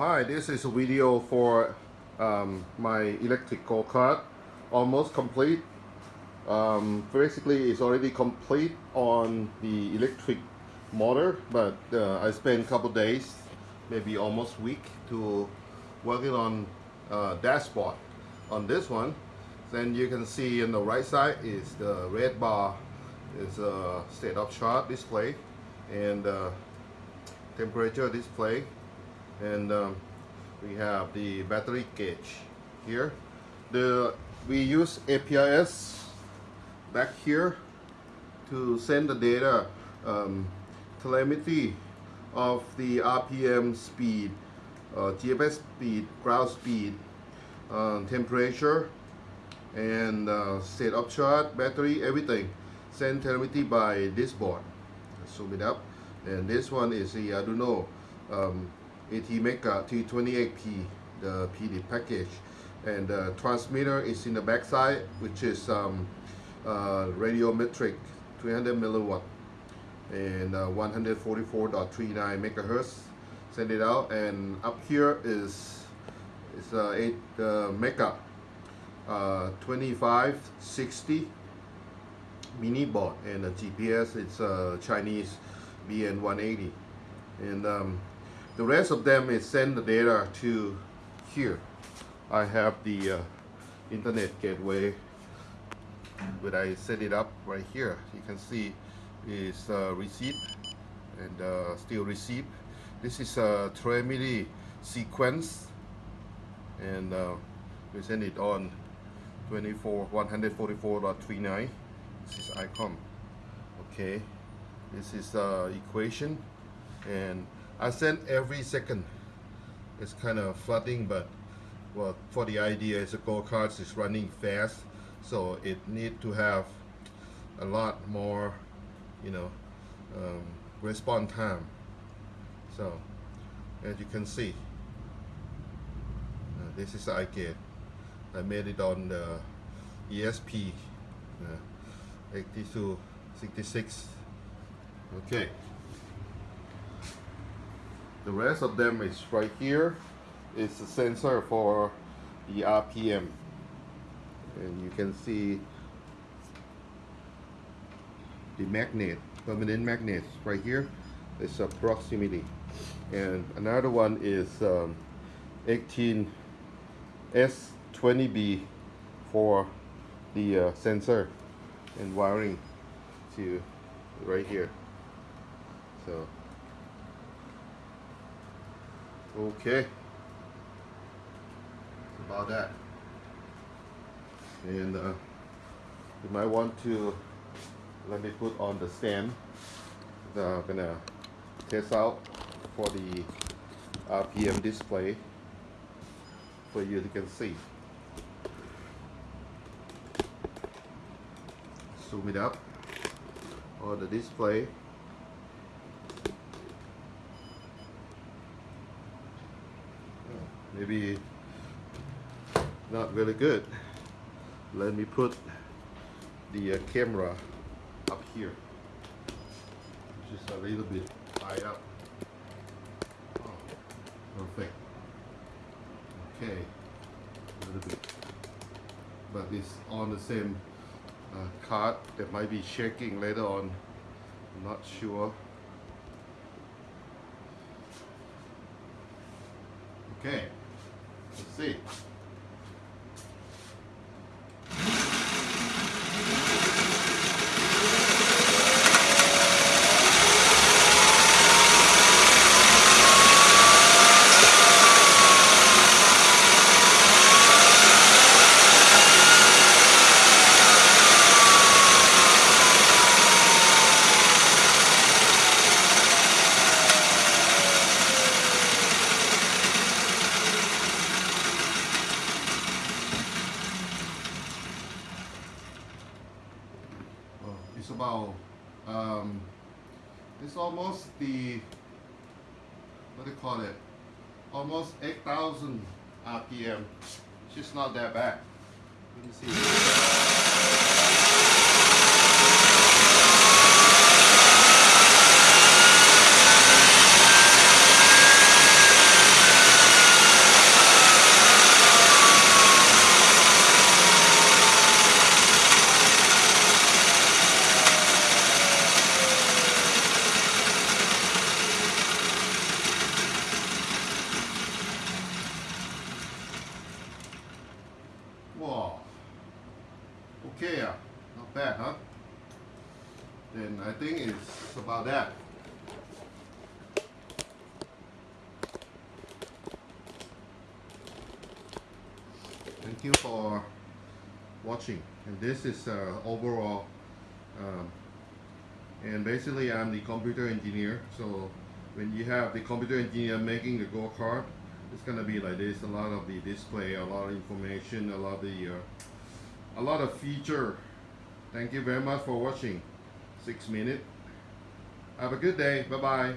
hi, this is a video for um, my electric go-kart, almost complete. Um, basically, it's already complete on the electric motor, but uh, I spent a couple days, maybe almost week, to working on uh, dashboard. On this one, then you can see on the right side is the red bar, is a state of charge display, and uh, temperature display and um, we have the battery gauge here. The we use APRS back here to send the data um, telemetry of the RPM speed uh, GPS speed ground speed uh, temperature and uh, state of charge battery everything. Send telemetry by this board. Zoom it up. And this one is the Arduino um, ATmega 328P the PD package. And the transmitter is in the back side which is um, uh, Radiometrix 300 milliwatt. And uh, 144.39 megahertz. Send it out and up here is is uh, 8 uh, mega. Uh, 2560 mini board and the GPS it's uh, Chinese BN180 and um, the rest of them is send the data to here. I have the uh, internet gateway but I set it up right here. You can see is uh, receipt and uh, still receipt. This is a telemetry sequence and uh, we send it on 24 144.39 this is ICOM okay. This is uh, equation and I send every second. It's kind of flooding but well for the idea is a go-kart is running fast so it need to have a lot more you know um, response time. So as you can see uh, this is I get I made it on the ESP uh, 8266 okay the rest of them is right here. It's a sensor for the RPM and you can see the magnet permanent magnet right here. It's a proximity. And another one is um, 18S20B for the uh, sensor and wiring to right here. So okay. That's about that. And uh, you might want to let me put on the stand. That I'm gonna test out for the RPM display for you to can see. Zoom it up. On the display maybe not really good. Let me put the uh, camera up here. Just a little bit high up. Oh, perfect okay a little bit. But it's on the same uh, card. That might be shaking later on. I'm not sure. Okay let's see Oh, it's about um, it's almost the what do you call it? Almost 8,000 RPM it's just not that bad. Let me see Okay, uh, not bad, huh? Then I think it's about that. Thank you for watching. And this is uh, overall. Um, and basically, I'm the computer engineer. So when you have the computer engineer making the go kart, it's gonna be like this. A lot of the display, a lot of information, a lot of the, uh, a lot of feature. Thank you very much for watching. Six minutes. Have a good day. Bye bye.